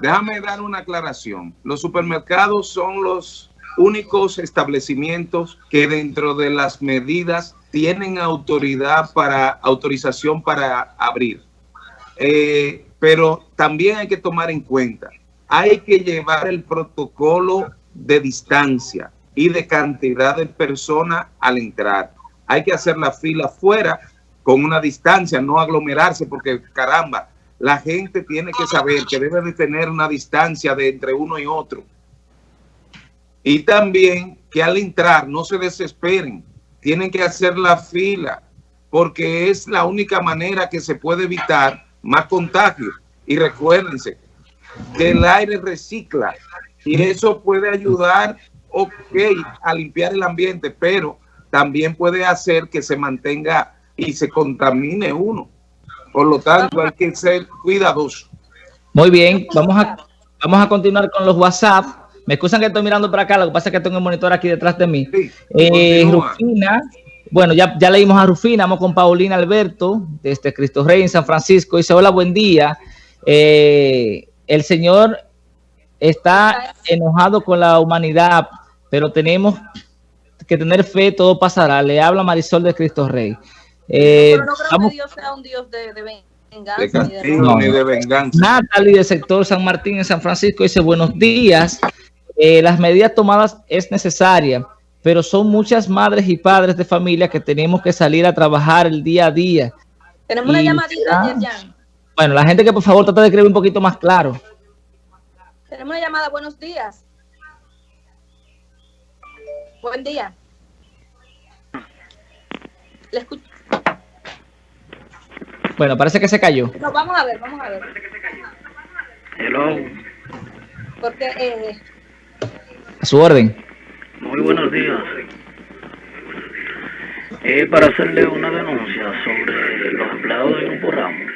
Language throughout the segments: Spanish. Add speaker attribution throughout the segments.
Speaker 1: Déjame dar una aclaración. Los supermercados son los únicos establecimientos que dentro de las medidas tienen autoridad para autorización para abrir. Eh, pero también hay que tomar en cuenta, hay que llevar el protocolo de distancia y de cantidad de personas al entrar. Hay que hacer la fila fuera con una distancia, no aglomerarse, porque caramba, la gente tiene que saber que debe de tener una distancia de entre uno y otro. Y también que al entrar no se desesperen, tienen que hacer la fila, porque es la única manera que se puede evitar más contagio. Y recuérdense que el aire recicla y eso puede ayudar, a limpiar el ambiente, pero también puede hacer que se mantenga y se contamine uno. Por lo tanto, hay que ser cuidadoso.
Speaker 2: Muy bien, vamos a, vamos a continuar con los WhatsApp. Me excusan que estoy mirando para acá, lo que pasa es que tengo el monitor aquí detrás de mí. Eh, Rufina, bueno, ya, ya leímos a Rufina, vamos con Paulina Alberto, desde Cristo Rey en San Francisco. Dice, hola, buen día. Eh, el Señor está enojado con la humanidad, pero tenemos que tener fe, todo pasará. Le habla Marisol de Cristo Rey.
Speaker 3: Eh, pero no creo que Dios sea un Dios de, venganza.
Speaker 2: ni de, venganza. Natalie del sector San Martín en San Francisco dice, buenos días. Eh, las medidas tomadas es necesaria, pero son muchas madres y padres de familia que tenemos que salir a trabajar el día a día.
Speaker 3: Tenemos una llamadita,
Speaker 2: Bueno, la gente que por favor trata de escribir un poquito más claro.
Speaker 3: Tenemos una llamada, buenos días. Buen día.
Speaker 2: Le escucho. Bueno, parece que se cayó.
Speaker 3: No, vamos a ver, vamos a ver.
Speaker 4: Hello.
Speaker 3: Porque, eh...
Speaker 2: A su orden.
Speaker 4: Muy buenos días. Eh, para hacerle una denuncia sobre los empleados de Grupo Ramos.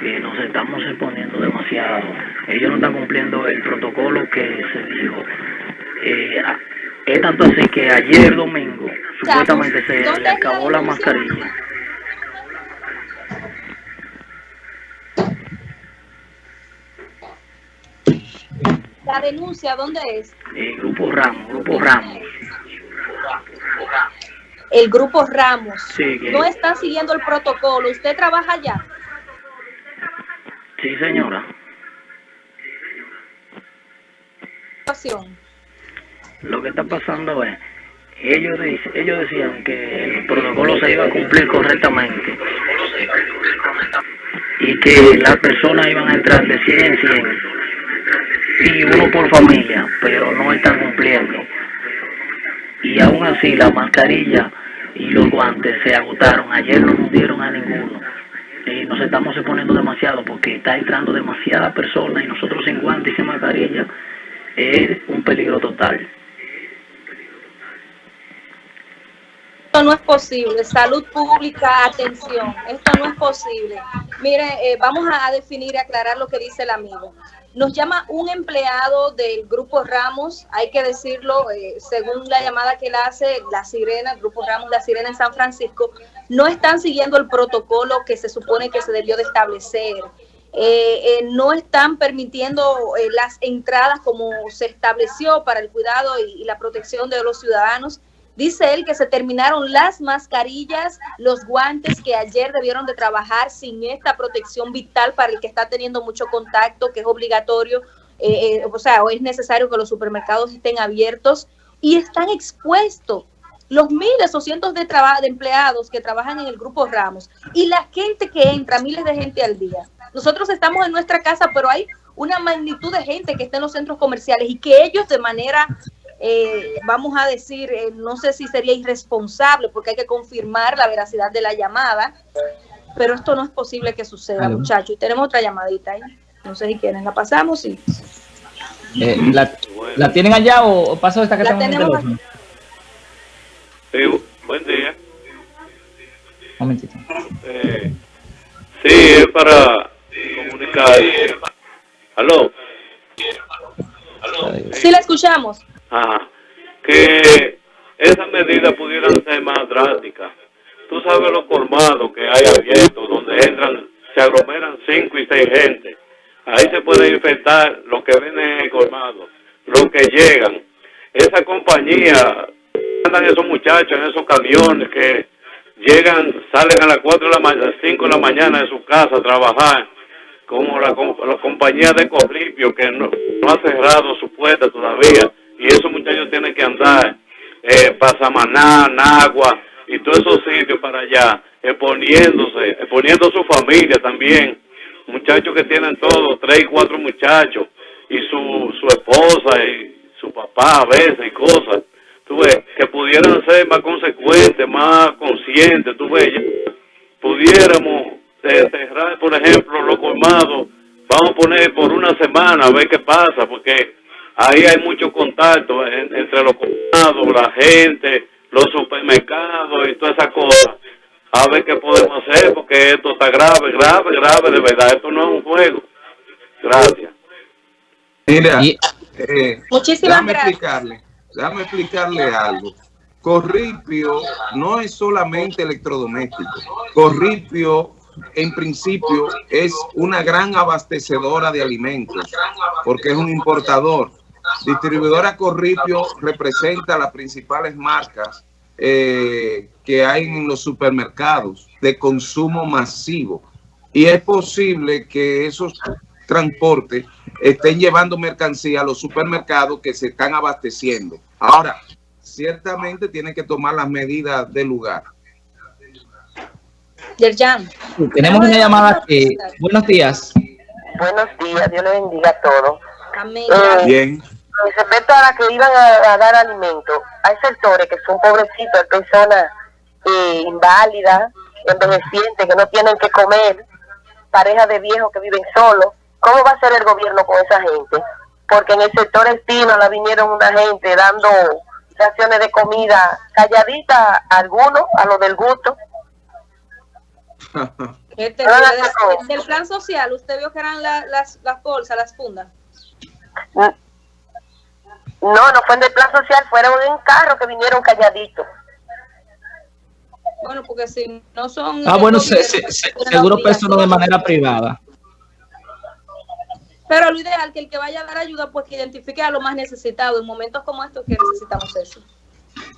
Speaker 4: Que nos estamos exponiendo demasiado. Ellos no están cumpliendo el protocolo que se dijo. Eh, es tanto así que ayer domingo supuestamente se le acabó la mascarilla.
Speaker 3: La denuncia, ¿dónde es?
Speaker 4: El Grupo Ramos, Grupo Ramos.
Speaker 3: El Grupo Ramos. No está siguiendo el protocolo. ¿Usted trabaja allá?
Speaker 4: Sí, señora. Lo que está pasando es, ellos, ellos decían que el protocolo se iba a cumplir correctamente y que las personas iban a entrar de 100 en 100 y uno por familia, pero no están cumpliendo. Y aún así la mascarilla y los guantes se agotaron. Ayer no nos dieron a ninguno. Y nos estamos exponiendo demasiado porque está entrando demasiada persona y nosotros sin guantes y sin mascarilla es un peligro total.
Speaker 3: Esto no es posible. Salud pública, atención. Esto no es posible. Mire, eh, vamos a definir y aclarar lo que dice el amigo. Nos llama un empleado del Grupo Ramos, hay que decirlo, eh, según la llamada que él hace, La Sirena, el Grupo Ramos La Sirena en San Francisco, no están siguiendo el protocolo que se supone que se debió de establecer. Eh, eh, no están permitiendo las entradas como se estableció para el cuidado y la protección de los ciudadanos Dice él que se terminaron las mascarillas, los guantes que ayer debieron de trabajar sin esta protección vital para el que está teniendo mucho contacto, que es obligatorio, eh, eh, o sea, o es necesario que los supermercados estén abiertos y están expuestos los miles o cientos de, de empleados que trabajan en el Grupo Ramos y la gente que entra, miles de gente al día. Nosotros estamos en nuestra casa, pero hay una magnitud de gente que está en los centros comerciales y que ellos de manera eh, vamos a decir, eh, no sé si sería irresponsable porque hay que confirmar la veracidad de la llamada, pero esto no es posible que suceda, muchachos. Y tenemos otra llamadita ahí. No sé si quieren, la pasamos y...
Speaker 2: Eh, la, tienen allá o, paso esta que la tenemos?
Speaker 5: Sí, buen día.
Speaker 2: Un momentito.
Speaker 5: Eh, sí, es para comunicar. ¿Aló?
Speaker 3: Sí, la escuchamos.
Speaker 5: Ajá. Que esas medidas pudieran ser más drásticas. Tú sabes lo colmado que hay abierto, donde entran, se aglomeran cinco y seis gente. Ahí se puede infectar lo que viene colmado, los que llegan. Esa compañía, andan esos muchachos en esos camiones que llegan, salen a las 4 de la mañana, 5 de la mañana de su casa a trabajar, como la, la compañía de Corripio que no, ha cerrado su puerta todavía, y esos muchachos tienen que andar eh, para Samaná, Nagua y todos esos sitios para allá, exponiéndose, exponiendo su familia también, muchachos que tienen todos, tres cuatro muchachos, y su, su esposa y su papá a veces y cosas tú ves, que pudieran ser más consecuentes, más conscientes, tú ves, pudiéramos cerrar, por ejemplo, los colmados, vamos a poner por una semana a ver qué pasa, porque ahí hay mucho contacto entre los colmados, la gente, los supermercados y todas esas cosas. A ver qué podemos hacer, porque esto está grave, grave, grave, de verdad, esto no es un juego. Gracias.
Speaker 1: Mira, eh, Muchísimas gracias. Déjame explicarle algo. Corripio no es solamente electrodoméstico. Corripio, en principio, es una gran abastecedora de alimentos, porque es un importador. Distribuidora Corripio representa las principales marcas eh, que hay en los supermercados de consumo masivo. Y es posible que esos transportes estén llevando mercancía a los supermercados que se están abasteciendo. Ahora, ciertamente tienen que tomar las medidas del lugar.
Speaker 2: Yerjan. Tenemos una llamada que... Buenos días.
Speaker 6: Buenos días, Dios le bendiga a todos.
Speaker 1: Eh, Bien.
Speaker 6: Respecto a las que iban a, dar alimento, hay sectores que son pobrecitos, personas eh, inválidas, envejecientes, que no tienen que comer, parejas de viejos que viven solos, ¿Cómo va a ser el gobierno con esa gente? Porque en el sector espino la vinieron una gente dando raciones de comida calladita a algunos, a los del gusto.
Speaker 3: Este, del plan social, ¿usted vio que eran las, las bolsas, las fundas?
Speaker 6: No, no fue en el plan social, fueron en carro que vinieron calladitos.
Speaker 3: Bueno, porque si no son...
Speaker 2: Ah, bueno, seguro que eso no de manera privada.
Speaker 3: Pero lo ideal que el que vaya a dar ayuda, pues que identifique a lo más necesitado en momentos como estos que necesitamos eso.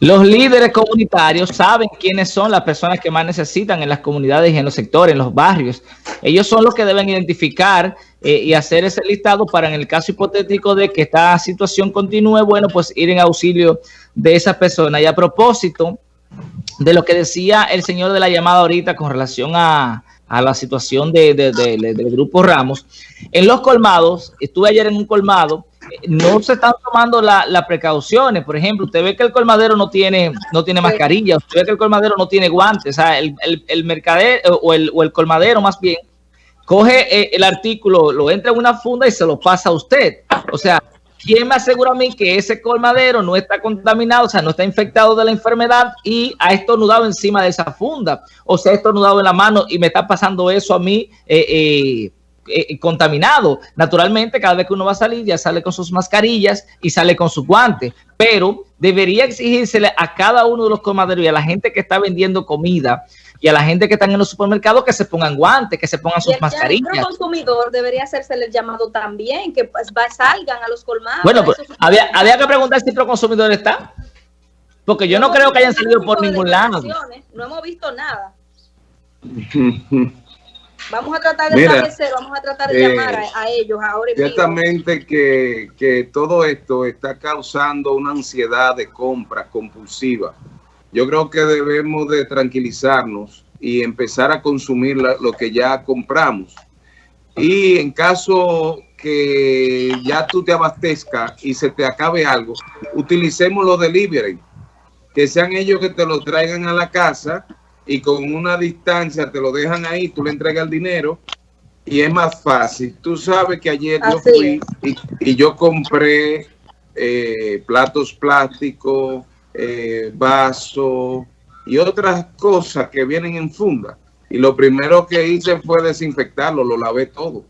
Speaker 2: Los líderes comunitarios saben quiénes son las personas que más necesitan en las comunidades y en los sectores, en los barrios. Ellos son los que deben identificar eh, y hacer ese listado para en el caso hipotético de que esta situación continúe, bueno, pues ir en auxilio de esa persona. Y a propósito de lo que decía el señor de la llamada ahorita con relación a, a la situación de, del grupo Ramos. En los colmados, estuve ayer en un colmado, no se están tomando las precauciones. Por ejemplo, usted ve que el colmadero no tiene, no tiene mascarilla, usted ve que el colmadero no tiene guantes. O sea, el, el, mercadero o el, o el, colmadero más bien coge eh, el artículo, lo entra en una funda y se lo pasa a usted. O sea, ¿quién me asegura a mí que ese colmadero no está contaminado, o sea, no está infectado de la enfermedad y ha estornudado encima de esa funda? O se ha estornudado en la mano y me está pasando eso a mí eh, eh, eh, contaminado. Naturalmente, cada vez que uno va a salir, ya sale con sus mascarillas y sale con sus guantes. Pero debería exigírsele a cada uno de los colmaderos y a la gente que está vendiendo comida y a la gente que están en los supermercados que se pongan guantes, que se pongan sus mascarillas. El
Speaker 3: consumidor debería hacerse el llamado también, que pues, salgan a los colmados.
Speaker 2: Bueno, pues, había, había que preguntar si el consumidor está. Porque yo no, creo que hayan salido por ningún lado.
Speaker 3: No hemos visto nada. Vamos a tratar de establecer, vamos a tratar de llamar a, ellos ahora.
Speaker 1: Ciertamente que, que todo esto está causando una ansiedad de compra compulsiva yo creo que debemos de tranquilizarnos y empezar a consumir lo que ya compramos. Y en caso que ya tú te abastezcas y se te acabe algo, utilicemos los delivery, que sean ellos que te lo traigan a la casa y con una distancia te lo dejan ahí, tú le entregas el dinero y es más fácil. Tú sabes que ayer yo fui y, yo compré eh, platos plásticos, eh, vaso y otras cosas que vienen en funda. Y lo primero que hice fue desinfectarlo, lo lavé todo.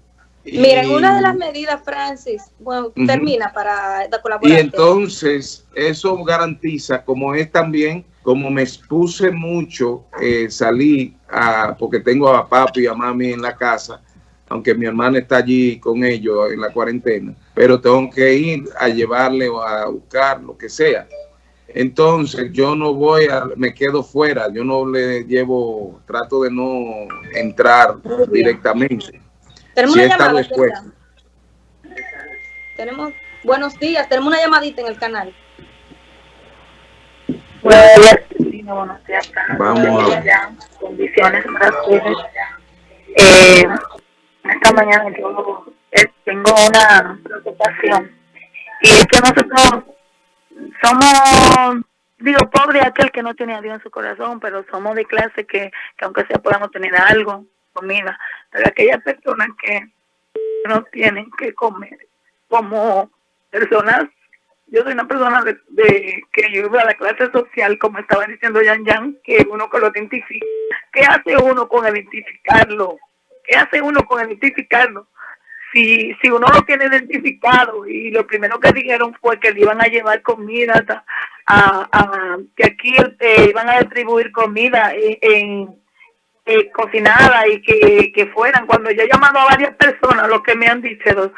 Speaker 3: Miren, una de las medidas, Francis, bueno, termina para
Speaker 1: colaborar. Y entonces eso garantiza, como es también, como me expuse mucho, eh, salí, a, porque tengo a papi y a mami en la casa, aunque mi hermana está allí con ellos en la cuarentena, pero tengo que ir a llevarle o a buscar lo que sea. Entonces yo no voy a, me quedo fuera, yo no le llevo, trato de no entrar directamente.
Speaker 3: Tenemos una llamada. Tenemos, buenos días, tenemos una llamadita en el canal.
Speaker 7: Buenos días, Vamos a Condiciones eh, esta mañana yo eh, tengo una preocupación y es que nosotros somos, digo, pobre aquel que no tiene a Dios en su corazón, pero somos de clase que, que aunque sea podamos tener algo, comida, pero aquellas personas que no tienen que comer, como personas, yo soy una persona de, que ayuda a la clase social, como estaba diciendo Yan Yan, que uno que lo identifica. ¿Qué hace uno con identificarlo? ¿Qué hace uno con identificarlo? Si, si uno lo tiene identificado y lo primero que dijeron fue que le iban a llevar comida, a, que aquí eh, iban a distribuir comida en, eh, cocinada y que, que, fueran, cuando yo he llamado a varias personas, lo que me han dicho,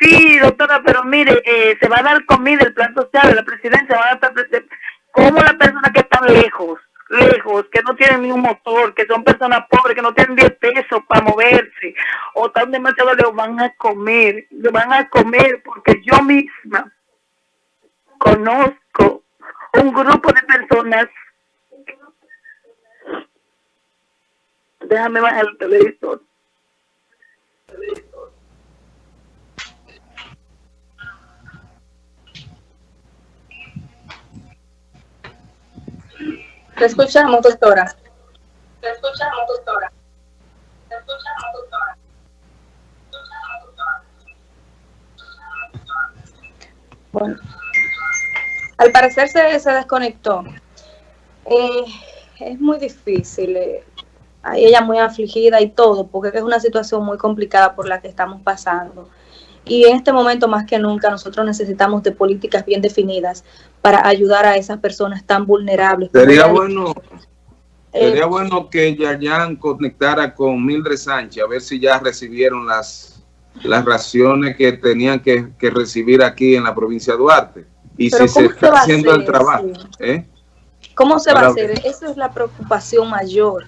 Speaker 7: sí, doctora, pero mire, eh, se va a dar comida, el plan social la presidencia va a estar, como las personas que están lejos, lejos, que no tienen ni un motor, que son personas pobres, que no tienen 10 pesos para moverse, o están demasiado lejos, van a comer, lo van a comer porque yo misma conozco un grupo de personas. Déjame bajar el televisor.
Speaker 3: Te escuchamos, doctora. Te escuchamos, doctora. Te escuchamos, doctora. Bueno, al parecer se, se desconectó. Eh, es muy difícil. Eh, ella muy afligida y todo, porque es una situación muy complicada por la que estamos pasando. Y en este momento más que nunca nosotros necesitamos de políticas bien definidas para ayudar a esas personas tan vulnerables.
Speaker 1: Sería bueno, eh, sería bueno que Yayan conectara con Mildred Sánchez a ver si ya recibieron las, las raciones que tenían que, recibir aquí en la provincia de Duarte. Y si se está haciendo el trabajo. ¿eh?
Speaker 3: ¿Cómo se va a hacer? Esa es la preocupación mayor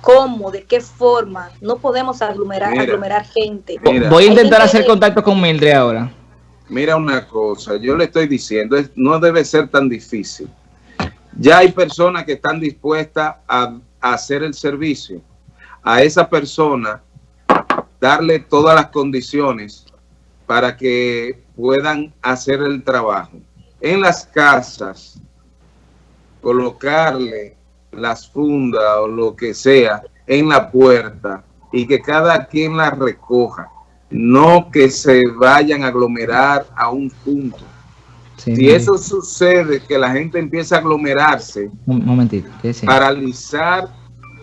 Speaker 3: cómo, de qué forma. No podemos aglomerar, aglomerar gente.
Speaker 2: Voy a intentar hacer contacto con Mildred ahora.
Speaker 1: Mira una cosa, yo le estoy diciendo, no debe ser tan difícil. Ya hay personas que están dispuestas a, a hacer el servicio. A esa persona darle todas las condiciones para que puedan hacer el trabajo. En las casas, colocarle las fundas o lo que sea en la puerta y que cada quien la recoja, no que se vayan a aglomerar a un punto. si eso sucede, que la gente empieza a aglomerarse,
Speaker 2: un momentito,
Speaker 1: paralizar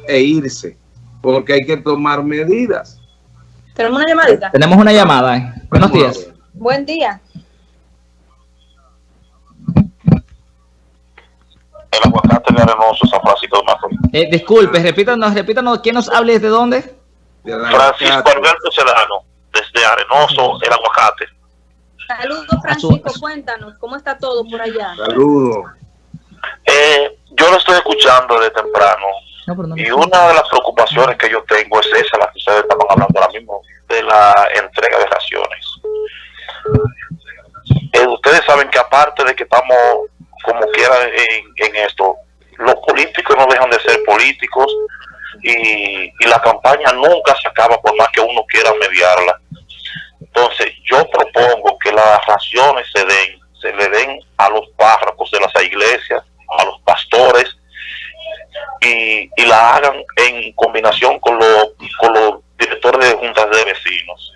Speaker 1: e irse, porque hay que tomar medidas.
Speaker 3: Tenemos una llamadita.
Speaker 2: Tenemos una llamada. Eh. Buenos días.
Speaker 3: Buen día.
Speaker 8: el aguacate de Arenoso, San Francisco de Macorís.
Speaker 2: Eh, disculpe, repítanos, repítanos, ¿quién nos habla desde dónde?
Speaker 8: Francisco Alberto Sedano, desde Arenoso, el aguacate.
Speaker 3: Saludos, Francisco, cuéntanos, ¿cómo está todo por allá?
Speaker 1: Saludos.
Speaker 8: Eh, yo lo estoy escuchando de temprano. y una de las preocupaciones que yo tengo es esa, la que ustedes estaban hablando ahora mismo, de la entrega de raciones. Eh, ustedes saben que aparte de que estamos como quiera en, esto. Los políticos no dejan de ser políticos y, la campaña nunca se acaba por más que uno quiera mediarla. Entonces, yo propongo que las raciones se den, se le den a los párrocos de las iglesias, a los pastores, y, y la hagan en combinación con, los, con los directores de juntas de vecinos.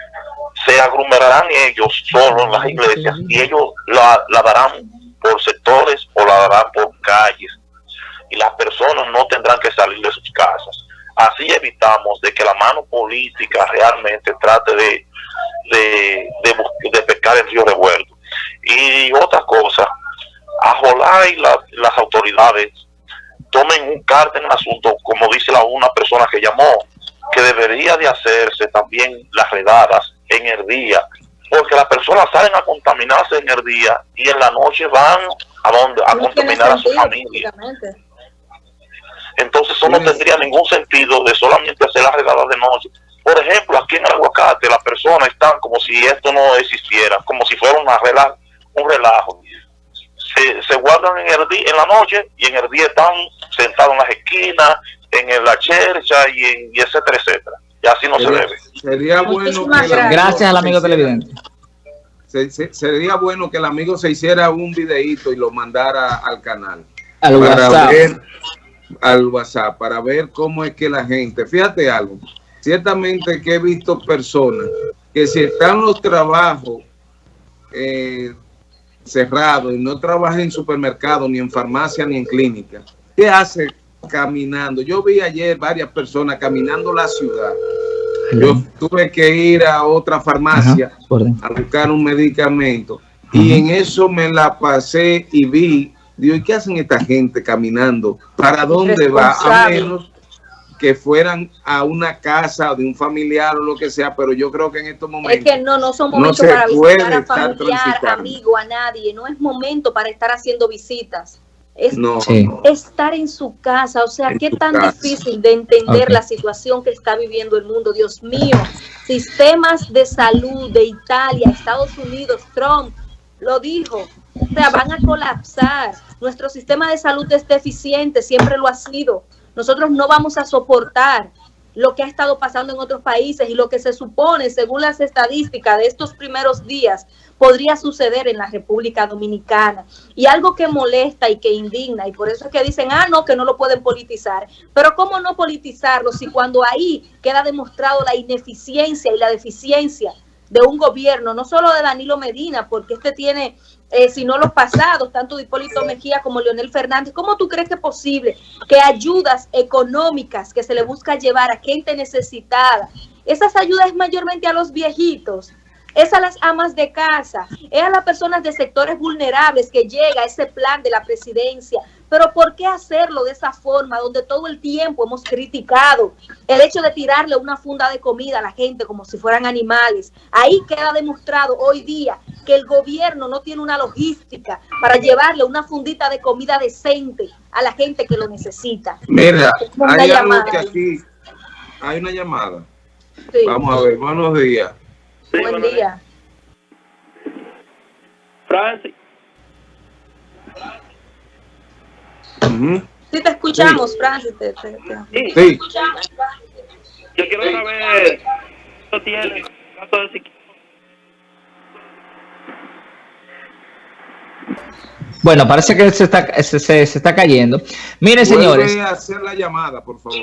Speaker 8: Se aglomerarán ellos solos en las iglesias y ellos la, la darán por sectores o la darán por calles y las personas no tendrán que salir de sus casas. Así evitamos de que la mano política realmente trate de, de, de, pescar el río revuelto. Y otra cosa, a y las autoridades tomen un carta en el asunto, como dice la una persona que llamó, que debería de hacerse también las redadas en el día, porque las personas salen a contaminarse en el día y en la noche van a donde a contaminar a su familia. Entonces eso no tendría ningún sentido de solamente hacer las redadas de noche. Por ejemplo, aquí en el aguacate las personas están como si esto no existiera, como si fuera una un relajo. Se, guardan en, el día, en la noche y en el día están sentados en las esquinas, en la chercha y, en, y etcétera, etcétera. Y así no se debe.
Speaker 1: Sería bueno
Speaker 2: que Gracias al amigo televidente.
Speaker 1: sería bueno que el amigo se hiciera un videíto y lo mandara al canal.
Speaker 2: Al WhatsApp.
Speaker 1: Al WhatsApp, para ver cómo es que la gente, fíjate algo, ciertamente que he visto personas que si están los trabajos eh, cerrados y no trabajan en supermercado, ni en farmacia, ni en clínica, ¿qué hace caminando? Yo vi ayer varias personas caminando la ciudad. Yo tuve que ir a otra farmacia a buscar un medicamento y en eso me la pasé y vi, digo, ¿y qué hacen esta gente caminando? ¿Para dónde va? A menos que fueran a una casa de un familiar o lo que sea, pero yo creo que en estos momentos...
Speaker 3: Es que no, no son momentos para visitar a familiar, amigo, a nadie, no es momento para estar haciendo visitas. Es estar en su casa, o sea, qué tan difícil de entender la situación que está viviendo el mundo, Dios mío. Sistemas de salud de Italia, Estados Unidos, Trump lo dijo, o sea, van a colapsar. Nuestro sistema de salud es deficiente, siempre lo ha sido. Nosotros no vamos a soportar lo que ha estado pasando en otros países y lo que se supone, según las estadísticas de estos primeros días, podría suceder en la República Dominicana. Y algo que molesta y que indigna, y por eso es que dicen, ah, no, que no lo pueden politizar. Pero ¿cómo no politizarlo si cuando ahí queda demostrado la ineficiencia y la deficiencia de un gobierno, no solo de Danilo Medina, porque este tiene eh, sino los pasados, tanto de Hipólito Mejía como Leonel Fernández. ¿Cómo tú crees que es posible que ayudas económicas que se le busca llevar a gente necesitada, esas ayudas mayormente a los viejitos, es a las amas de casa, es a las personas de sectores vulnerables que llega ese plan de la presidencia. Pero ¿por qué hacerlo de esa forma, donde todo el tiempo hemos criticado el hecho de tirarle una funda de comida a la gente como si fueran animales? Ahí queda demostrado hoy día que el gobierno no tiene una logística para llevarle una fundita de comida decente a la gente que lo necesita.
Speaker 1: Mira, hay algo que aquí, hay una llamada. Vamos a ver, buenos días.
Speaker 3: Buen día.
Speaker 5: Francis.
Speaker 3: Sí, te escuchamos, Francis.
Speaker 1: sí.
Speaker 5: Yo quiero saber ¿qué tiene caso de
Speaker 2: Bueno, parece que se está, se, se, está cayendo. Miren, señores.
Speaker 1: hacer la llamada, por favor.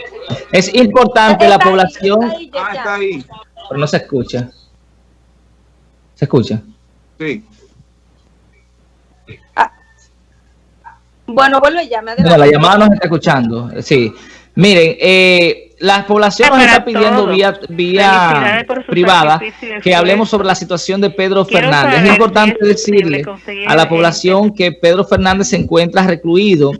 Speaker 2: Es importante la población.
Speaker 1: ah, está ahí.
Speaker 2: Pero no se escucha. ¿Se escucha?
Speaker 1: Sí.
Speaker 3: Bueno, vuelve ya, me
Speaker 2: La llamada no se está escuchando, sí. Miren, eh, la población nos está pidiendo vía, vía privada que hablemos sobre la situación de Pedro Fernández. Es importante decirle a la población que Pedro Fernández se encuentra recluido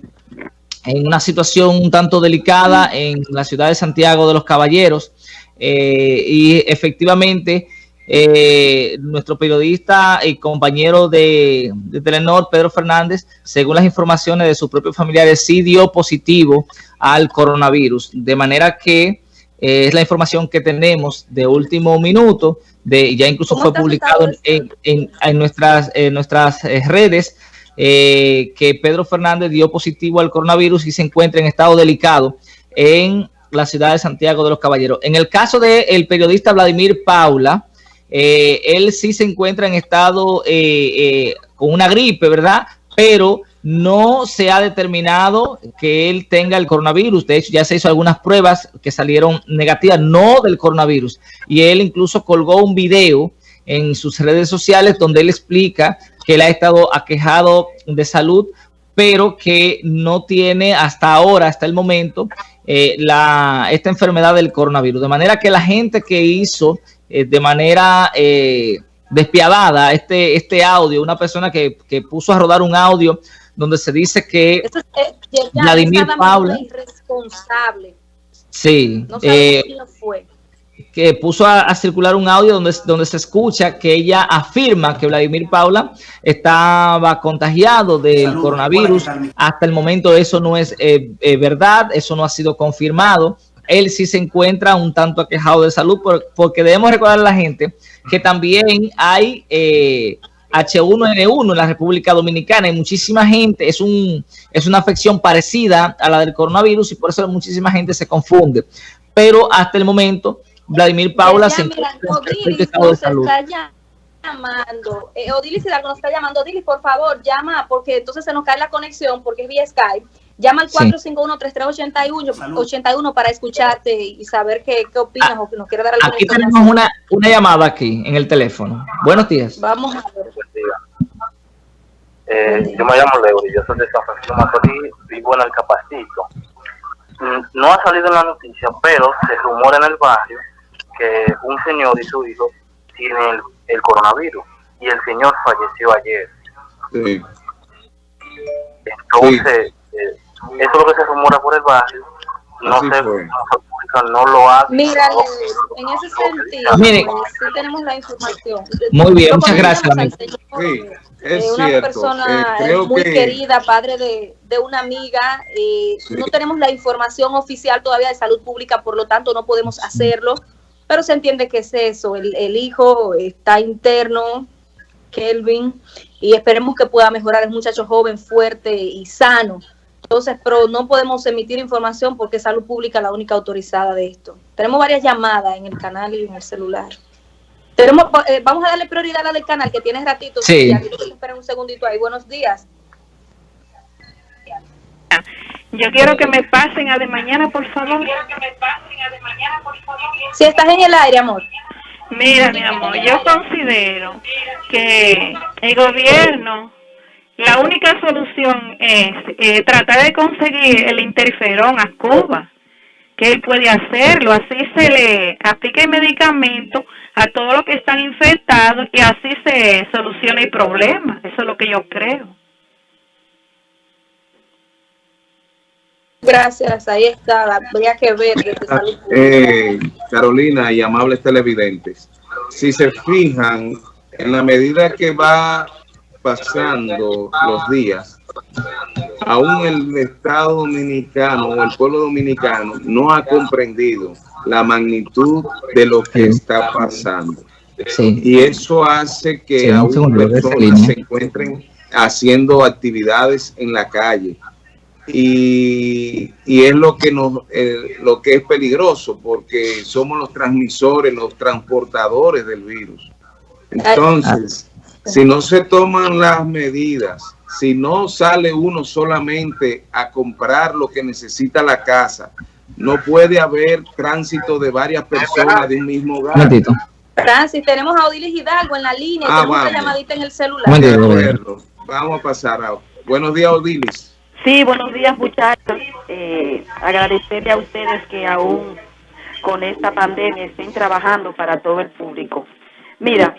Speaker 2: en una situación un tanto delicada en la ciudad de Santiago de los Caballeros eh, y efectivamente eh, nuestro periodista y compañero de, Telenor, Pedro Fernández, según las informaciones de sus propios familiares, sí dio positivo al coronavirus. De manera que eh, es la información que tenemos de último minuto, de ya incluso fue publicado en, en, nuestras, en nuestras eh, redes, que Pedro Fernández dio positivo al coronavirus y se encuentra en estado delicado en la ciudad de Santiago de los Caballeros. En el caso del periodista Vladimir Paula, eh, él sí se encuentra en estado eh, eh, con una gripe, ¿verdad? Pero no se ha determinado que él tenga el coronavirus. De hecho, ya se hizo algunas pruebas que salieron negativas, no del coronavirus. Y él incluso colgó un video en sus redes sociales donde él explica que él ha estado aquejado de salud, pero que no tiene hasta ahora, hasta el momento, la, esta enfermedad del coronavirus. De manera que la gente que hizo eh, de manera eh, despiadada este, este audio, una persona que, que, puso a rodar un audio donde se dice que
Speaker 3: eh, Vladimir Paula... Irresponsable.
Speaker 2: Sí.
Speaker 3: No quién fue
Speaker 2: que puso a, circular un audio donde, donde se escucha que ella afirma que Vladimir Paula estaba contagiado del coronavirus. Hasta el momento eso no es eh, eh, verdad, eso no ha sido confirmado. Él sí se encuentra un tanto aquejado de salud porque debemos recordar a la gente que también hay eh, H1N1 en la República Dominicana y muchísima gente, es, un, es una afección parecida a la del coronavirus y por eso muchísima gente se confunde. Pero hasta el momento Vladimir Paula se encuentra
Speaker 3: en estado de salud. Está llamando, eh, Odilis Hidalgo nos está llamando, Odilis, por favor, llama, porque entonces se nos cae la conexión, porque es vía Skype. Llama al 451-3381 para escucharte y saber qué, qué opinas ah, o que nos quiere dar alguna
Speaker 2: Aquí tenemos una, una llamada aquí en el teléfono. Buenos días.
Speaker 3: Vamos a ver.
Speaker 9: Eh, yo me llamo Leo y yo soy de San Francisco Macorís, vivo en el Capacito. Mm, no ha salido en la noticia, pero se rumora en el barrio que un señor y su hijo tienen el, coronavirus y el señor falleció ayer. Sí. Entonces, eh, eso es lo que se rumora por el barrio. No sé, no lo ha
Speaker 3: Mira, en ese sentido, Mire, sí tenemos la información.
Speaker 2: Muy bien, muchas gracias.
Speaker 3: Sí, es eh, una persona eh, muy querida, padre de, de una amiga. Eh, No tenemos la información oficial todavía de salud pública, por lo tanto no podemos hacerlo pero se entiende que es eso, el, hijo está interno, Kelvin, y esperemos que pueda mejorar, es un muchacho joven, fuerte y sano. Entonces, pero no podemos emitir información porque es salud pública la única autorizada de esto. Tenemos varias llamadas en el canal y en el celular. Tenemos, eh, vamos a darle prioridad a la del canal que tiene ratito.
Speaker 2: Sí.
Speaker 3: Esperen un segundito ahí. Buenos días.
Speaker 7: Yo quiero que me pasen a de mañana, por favor.
Speaker 3: Si estás en el aire, amor.
Speaker 7: Mira, mi amor, yo considero que el gobierno, la única solución es eh, tratar de conseguir el interferón a Cuba, que él puede hacerlo, así se le aplica el medicamento a todos los que están infectados y así se soluciona el problema, eso es lo que yo creo.
Speaker 3: Gracias, ahí está, habría que ver.
Speaker 1: Eh, Carolina y amables televidentes, si se fijan, en la medida que va pasando los días, aún el Estado Dominicano o el pueblo dominicano no ha comprendido la magnitud de lo que está pasando. Y eso hace que aún personas se encuentren haciendo actividades en la calle. Y, es lo que nos eh, lo que es peligroso porque somos los transmisores, los transportadores del virus. Entonces, si no se toman las medidas, si no sale uno solamente a comprar lo que necesita la casa, no puede haber tránsito de varias personas de un mismo hogar.
Speaker 3: Francis, tenemos a Odilis Hidalgo en la línea, ah, tenemos una llamadita en el celular.
Speaker 1: Vamos a pasar a... Buenos días, Odilis.
Speaker 10: Sí, buenos días muchachos. Eh, agradecerle a ustedes que aún con esta pandemia estén trabajando para todo el público. Mira,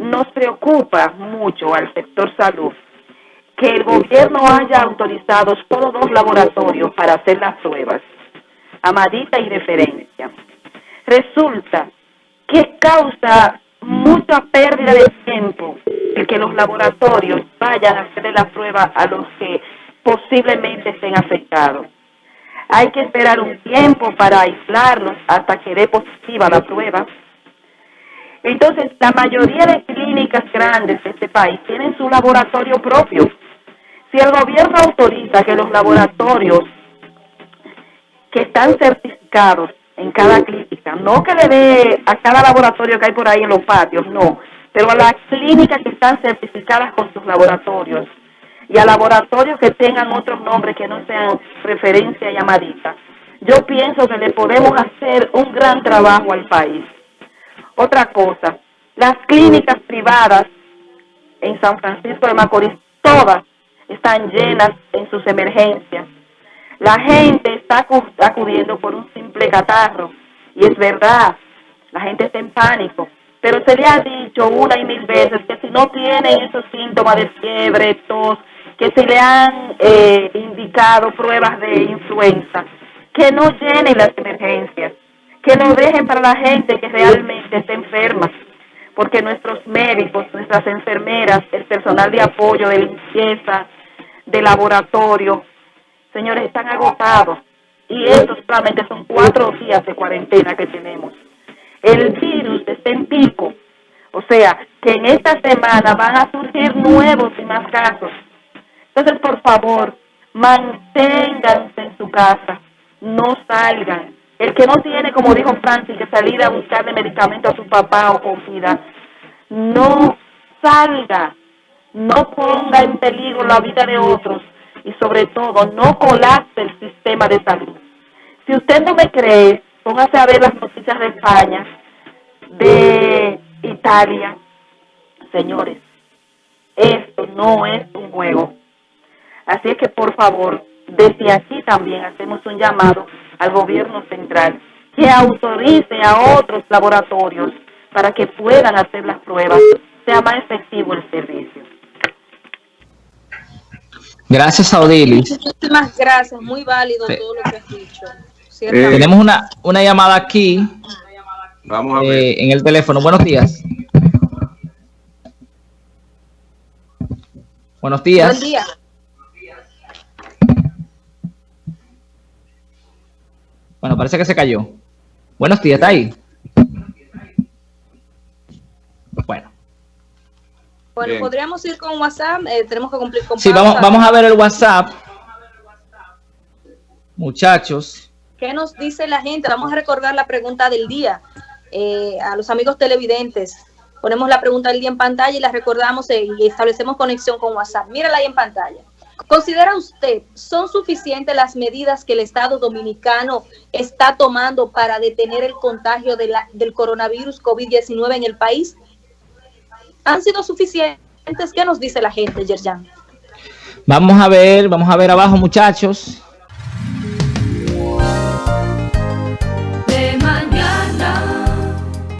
Speaker 10: nos preocupa mucho al sector salud que el gobierno haya autorizado todos los laboratorios para hacer las pruebas, amadita y referencia. Resulta que causa mucha pérdida de tiempo el que los laboratorios vayan a hacer la prueba a los que posiblemente estén afectados. Hay que esperar un tiempo para aislarlos hasta que dé positiva la prueba. Entonces, la mayoría de clínicas grandes de este país tienen su laboratorio propio. Si el gobierno autoriza que los laboratorios que están certificados en cada clínica, no que le dé a cada laboratorio que hay por ahí en los patios, no, pero a las clínicas que están certificadas con sus laboratorios, y a laboratorios que tengan otros nombres que no sean referencia llamadita. Yo pienso que le podemos hacer un gran trabajo al país. Otra cosa, las clínicas privadas en San Francisco de Macorís, todas están llenas en sus emergencias. La gente está acudiendo por un simple catarro y es verdad, la gente está en pánico, pero se le ha dicho una y mil veces que si no tienen esos síntomas de fiebre, tos, que se le han eh, indicado pruebas de influenza, que no llenen las emergencias, que no dejen para la gente que realmente está enferma, porque nuestros médicos, nuestras enfermeras, el personal de apoyo, de limpieza, de laboratorio, señores, están agotados. Y estos solamente son cuatro días de cuarentena que tenemos. El virus está en pico. O sea, que en esta semana van a surgir nuevos y más casos. Entonces, por favor, manténganse en su casa. No salgan. El que no tiene, como dijo Francis, que salir a buscarle medicamento a su papá o comida, no salga. No ponga en peligro la vida de otros y sobre todo no colapse el sistema de salud. Si usted no me cree, póngase a ver las noticias de España, de Italia. Señores, esto no es un juego. Así es que por favor, desde aquí también hacemos un llamado al gobierno central que autorice a otros laboratorios para que puedan hacer las pruebas, sea más efectivo el servicio.
Speaker 2: Gracias, Audilis.
Speaker 3: Muchísimas gracias, muy válido todo lo que has dicho.
Speaker 2: Eh, tenemos una, una llamada aquí.
Speaker 1: Vamos a ver.
Speaker 2: Eh, en el teléfono. Buenos días. Buenos días.
Speaker 3: Buen día.
Speaker 2: Bueno, parece que se cayó. Buenos días, ¿está ahí? Bueno.
Speaker 3: Bueno,
Speaker 1: Bien.
Speaker 3: podríamos ir con WhatsApp, eh, tenemos que cumplir con
Speaker 2: Sí, vamos, vamos a ver el WhatsApp. Muchachos.
Speaker 3: ¿Qué nos dice la gente? Vamos a recordar la pregunta del día eh, a los amigos televidentes. Ponemos la pregunta del día en pantalla y la recordamos eh, y establecemos conexión con WhatsApp. Mírala ahí en pantalla. ¿Considera usted son suficientes las medidas que el Estado dominicano está tomando para detener el contagio de la- del coronavirus COVID-19 en el país? ¿Han sido suficientes? ¿Qué nos dice la gente, Yerjan?
Speaker 2: Vamos a ver, vamos a ver abajo, muchachos.